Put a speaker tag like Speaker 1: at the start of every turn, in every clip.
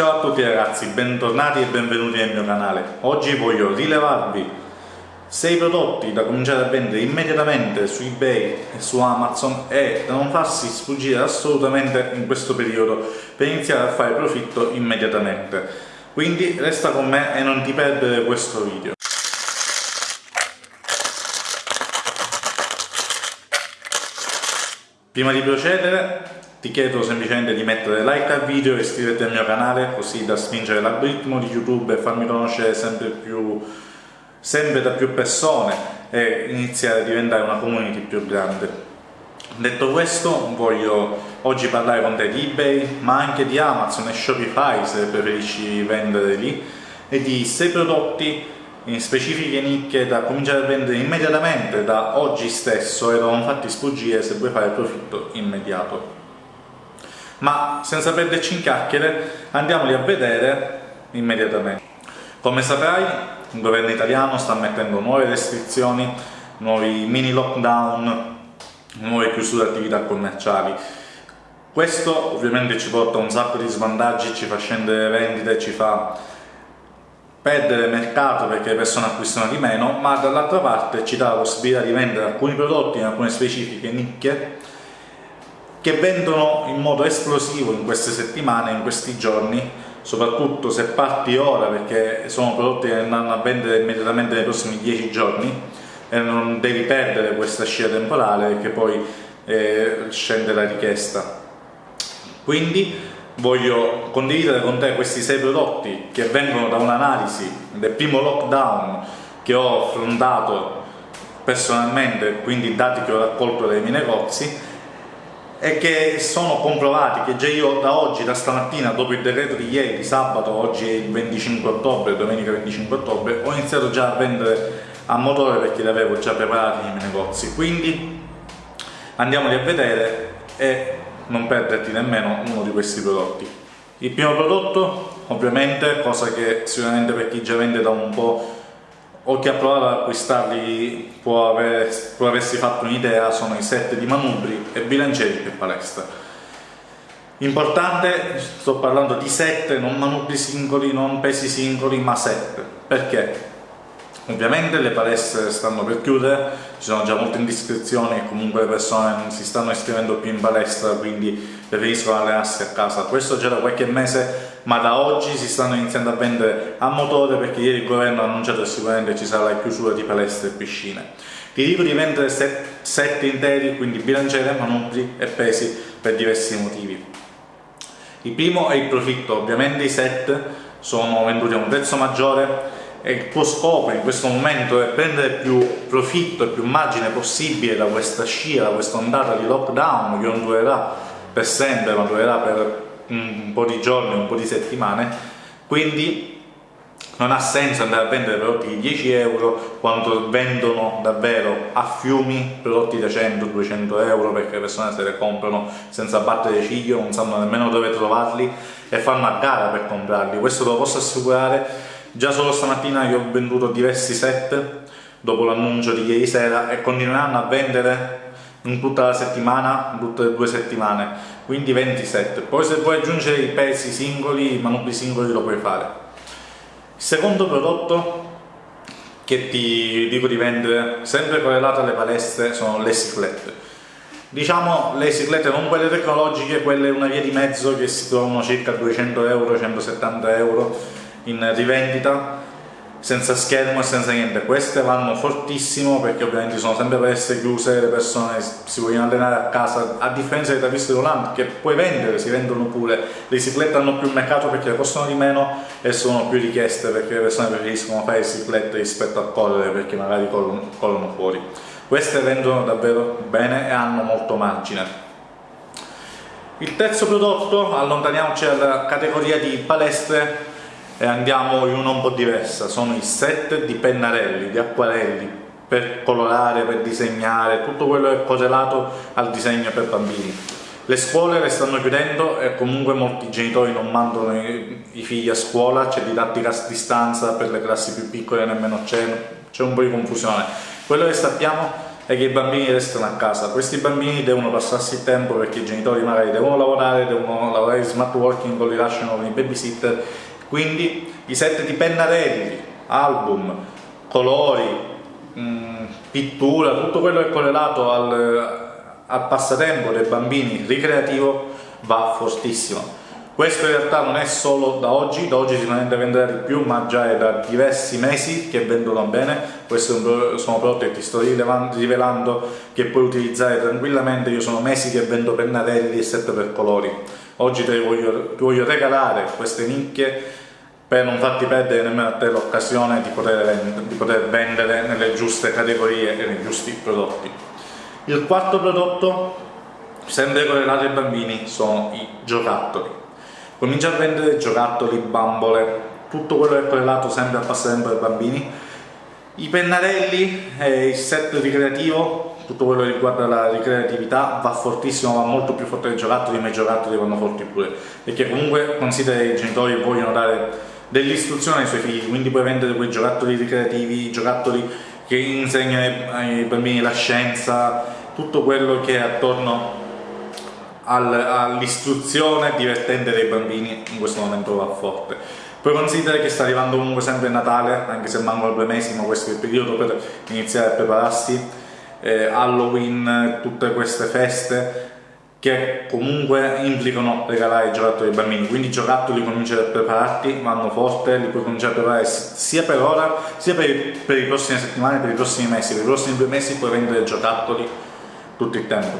Speaker 1: Ciao a tutti ragazzi, bentornati e benvenuti nel mio canale. Oggi voglio rilevarvi 6 prodotti da cominciare a vendere immediatamente su eBay e su Amazon e da non farsi sfuggire assolutamente in questo periodo per iniziare a fare profitto immediatamente. Quindi resta con me e non ti perdere questo video. Prima di procedere ti chiedo semplicemente di mettere like al video e iscriverti al mio canale così da spingere l'algoritmo di YouTube e farmi conoscere sempre, più, sempre da più persone e iniziare a diventare una community più grande. Detto questo, voglio oggi parlare con te di eBay, ma anche di Amazon e Shopify se preferisci vendere lì, e di 6 prodotti in specifiche nicchie da cominciare a vendere immediatamente da oggi stesso e non farti sfuggire se vuoi fare profitto immediato ma senza perderci in chiacchiere andiamoli a vedere immediatamente. Come saprai il governo italiano sta mettendo nuove restrizioni, nuovi mini lockdown, nuove chiusure di attività commerciali. Questo ovviamente ci porta a un sacco di svantaggi, ci fa scendere le vendite, ci fa perdere mercato perché le persone acquistano di meno, ma dall'altra parte ci dà la possibilità di vendere alcuni prodotti in alcune specifiche nicchie che vendono in modo esplosivo in queste settimane, in questi giorni, soprattutto se parti ora perché sono prodotti che andranno a vendere immediatamente nei prossimi 10 giorni e non devi perdere questa scia temporale perché poi eh, scende la richiesta. Quindi voglio condividere con te questi 6 prodotti che vengono da un'analisi del primo lockdown che ho affrontato personalmente, quindi dati che ho raccolto dai miei negozi e che sono comprovati che già io da oggi, da stamattina, dopo il decreto di ieri, sabato, oggi è il 25 ottobre, domenica 25 ottobre, ho iniziato già a vendere a motore perché li avevo già preparati nei miei negozi. Quindi andiamoli a vedere e non perderti nemmeno uno di questi prodotti. Il primo prodotto, ovviamente, cosa che sicuramente per chi già vende da un po' o chi ha provato ad acquistarli può, avere, può aversi fatto un'idea, sono i set di manubri e bilancieri per palestra. Importante, sto parlando di set, non manubri singoli, non pesi singoli, ma set. Perché? Ovviamente le palestre stanno per chiudere, ci sono già molte indiscrezioni e comunque le persone non si stanno iscrivendo più in palestra, quindi preferiscono allenarsi a casa. Questo già da qualche mese, ma da oggi si stanno iniziando a vendere a motore perché ieri il governo ha annunciato che sicuramente ci sarà la chiusura di palestre e piscine. Ti dico di vendere set, set interi, quindi bilanciere, manubri e pesi per diversi motivi. Il primo è il profitto, ovviamente i set sono venduti a un prezzo maggiore e il tuo scopo in questo momento è prendere più profitto e più margine possibile da questa scia, da questa ondata di lockdown che non durerà per sempre, ma durerà per un po' di giorni, un po' di settimane, quindi non ha senso andare a vendere prodotti di 10 euro quando vendono davvero a fiumi prodotti da 100-200 euro perché le persone se le comprano senza battere ciglio, non sanno nemmeno dove trovarli e fanno a gara per comprarli, questo lo posso assicurare. Già solo stamattina io ho venduto diversi set dopo l'annuncio di ieri sera e continueranno a vendere in tutta la settimana, in tutte le due settimane, quindi 20 set. Poi se vuoi aggiungere i pesi singoli, i manubri singoli lo puoi fare. Il secondo prodotto che ti dico di vendere, sempre correlato alle palestre, sono le ciclette. Diciamo le ciclette non quelle tecnologiche, quelle una via di mezzo che si trovano circa 200 euro, 170 euro, in rivendita senza schermo e senza niente. Queste vanno fortissimo perché ovviamente sono sempre palestre chiuse le persone si vogliono allenare a casa a differenza dei tapisti volanti che puoi vendere, si vendono pure. Le biciclette hanno più mercato perché costano di meno e sono più richieste perché le persone preferiscono fare biciclette rispetto a correre perché magari corrono fuori. Queste vendono davvero bene e hanno molto margine. Il terzo prodotto, allontaniamoci dalla categoria di palestre e andiamo in una un po' diversa, sono i set di pennarelli, di acquarelli per colorare, per disegnare, tutto quello che è correlato al disegno per bambini. Le scuole le stanno chiudendo e comunque molti genitori non mandano i, figli a scuola, c'è didattica a distanza per le classi più piccole nemmeno c'è, c'è un po' di confusione. Quello che sappiamo e che i bambini restano a casa. Questi bambini devono passarsi il tempo perché i genitori magari devono lavorare, devono lavorare in smart working o li lasciano con i babysitter, quindi i set di pennarelli, album, colori, mh, mm, pittura, tutto quello che è correlato al, al passatempo dei bambini ricreativo va fortissimo questo in realtà non è solo da oggi, da oggi sicuramente venderà di più, ma già è da diversi mesi che vendono bene. Questi sono prodotti che ti sto rivelando che puoi utilizzare tranquillamente. Io sono mesi che vendo pennarelli e set per colori. Oggi ti voglio, ti voglio regalare queste nicchie per non farti perdere nemmeno a te l'occasione di, di poter vendere nelle giuste categorie e nei giusti prodotti. Il quarto prodotto, sempre correlato ai bambini, sono i giocattoli comincia a vendere giocattoli, bambole, tutto quello che è correlato sempre al passatempo dei bambini, i pennarelli, eh, il set ricreativo, tutto quello che riguarda la ricreatività va fortissimo, va molto più forte dei giocattoli, ma i giocattoli vanno forti pure, perché comunque considera che i genitori vogliono dare delle istruzioni ai suoi figli, quindi puoi vendere quei giocattoli ricreativi, giocattoli che insegnano ai bambini la scienza, tutto quello che è attorno all'istruzione divertente dei bambini in questo momento va forte. Poi considera che sta arrivando comunque sempre Natale, anche se mancano due mesi, ma questo è il periodo per iniziare a prepararsi, eh, Halloween, tutte queste feste che comunque implicano regalare i giocattoli ai bambini, quindi i giocattoli cominciare a prepararti, vanno forte, li puoi cominciare a preparare sia per ora, sia per, per le prossime settimane, per i prossimi mesi, per i prossimi due mesi puoi vendere giocattoli tutto il tempo.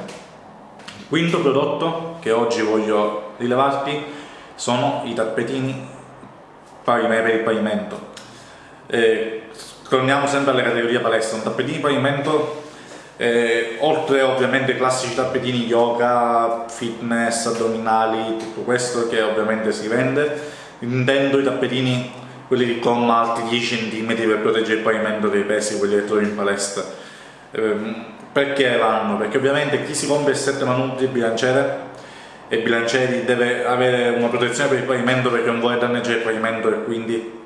Speaker 1: Quinto prodotto che oggi voglio rilevarti sono i tappetini per il pavimento. Eh, torniamo sempre alle categorie palestra, un tappetino di pavimento eh, oltre ovviamente ai classici tappetini yoga, fitness, addominali, tutto questo che ovviamente si vende, intendo i tappetini quelli di gomma alti 10 cm per proteggere il pavimento dei pesi, quelli che trovi in palestra. Eh, perché vanno? Perché ovviamente chi si compra il set manubri bilanciere e bilancieri deve avere una protezione per il pavimento perché non vuole danneggiare il pavimento e quindi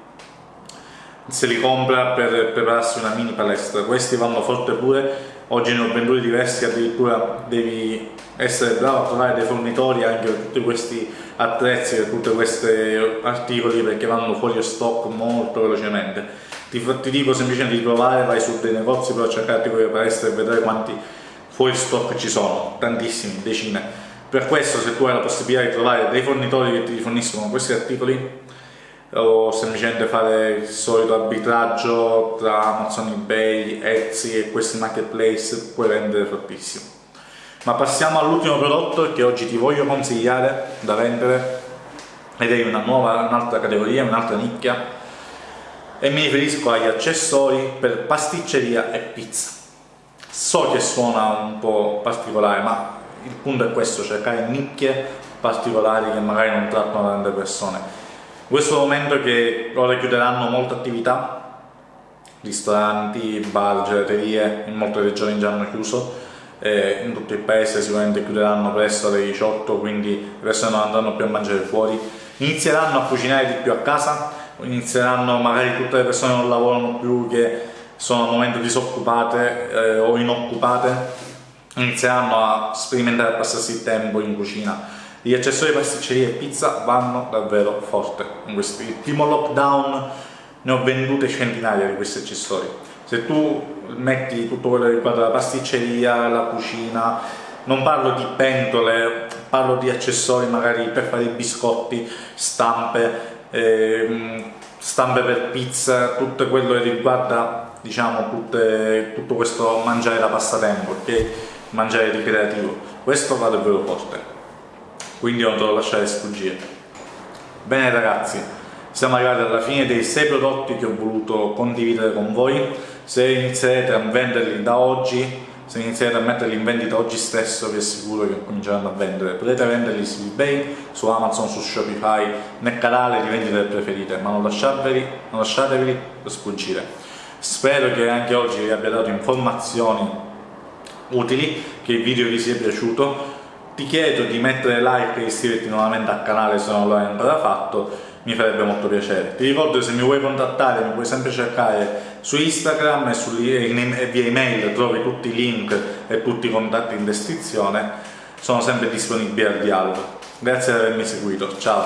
Speaker 1: se li compra per prepararsi una mini palestra. Questi vanno forte pure, oggi ne ho venduti diversi, addirittura devi essere bravo a trovare dei fornitori anche per tutti questi attrezzi, per tutti questi articoli perché vanno fuori stock molto velocemente ti, ti dico semplicemente di provare, vai su dei negozi per cercarti quelle palestre e vedere quanti fuori stock ci sono, tantissimi, decine. Per questo se tu hai la possibilità di trovare dei fornitori che ti forniscono questi articoli o semplicemente fare il solito arbitraggio tra Amazon eBay, Etsy e questi marketplace puoi vendere fortissimo. Ma passiamo all'ultimo prodotto che oggi ti voglio consigliare da vendere ed è una nuova, un'altra categoria, un'altra nicchia e mi riferisco agli accessori per pasticceria e pizza. So che suona un po' particolare, ma il punto è questo, cercare nicchie particolari che magari non trattano tante persone. Questo momento che ora chiuderanno molte attività, ristoranti, bar, gelaterie, in molte regioni già hanno chiuso, eh, in tutto il paese sicuramente chiuderanno presto alle 18, quindi persone non andranno più a mangiare fuori, inizieranno a cucinare di più a casa, inizieranno magari tutte le persone che non lavorano più, che sono al momento disoccupate eh, o inoccupate, inizieranno a sperimentare a passarsi il tempo in cucina. Gli accessori pasticceria e pizza vanno davvero forte in questo il primo lockdown ne ho vendute centinaia di questi accessori. Se tu metti tutto quello che riguarda la pasticceria, la cucina, non parlo di pentole, parlo di accessori magari per fare i biscotti, stampe, eh, stampe per pizza, tutto quello che riguarda diciamo, tutte, tutto questo mangiare da passatempo, ok? Mangiare ricreativo. Questo va davvero forte, quindi non te lo lasciare sfuggire. Bene ragazzi, siamo arrivati alla fine dei 6 prodotti che ho voluto condividere con voi. Se inizierete a venderli da oggi se iniziate a metterli in vendita oggi stesso vi assicuro che cominceranno a vendere potete venderli su ebay, su amazon, su shopify nel canale di vendita preferite ma non lasciatevi, non lasciatevi sfuggire spero che anche oggi vi abbia dato informazioni utili che il video vi sia piaciuto ti chiedo di mettere like e iscriverti nuovamente al canale se non lo hai ancora fatto mi farebbe molto piacere. Ti ricordo che se mi vuoi contattare mi puoi sempre cercare su Instagram e, su, e via email trovi tutti i link e tutti i contatti in descrizione, sono sempre disponibili al dialogo. Grazie per avermi seguito, ciao!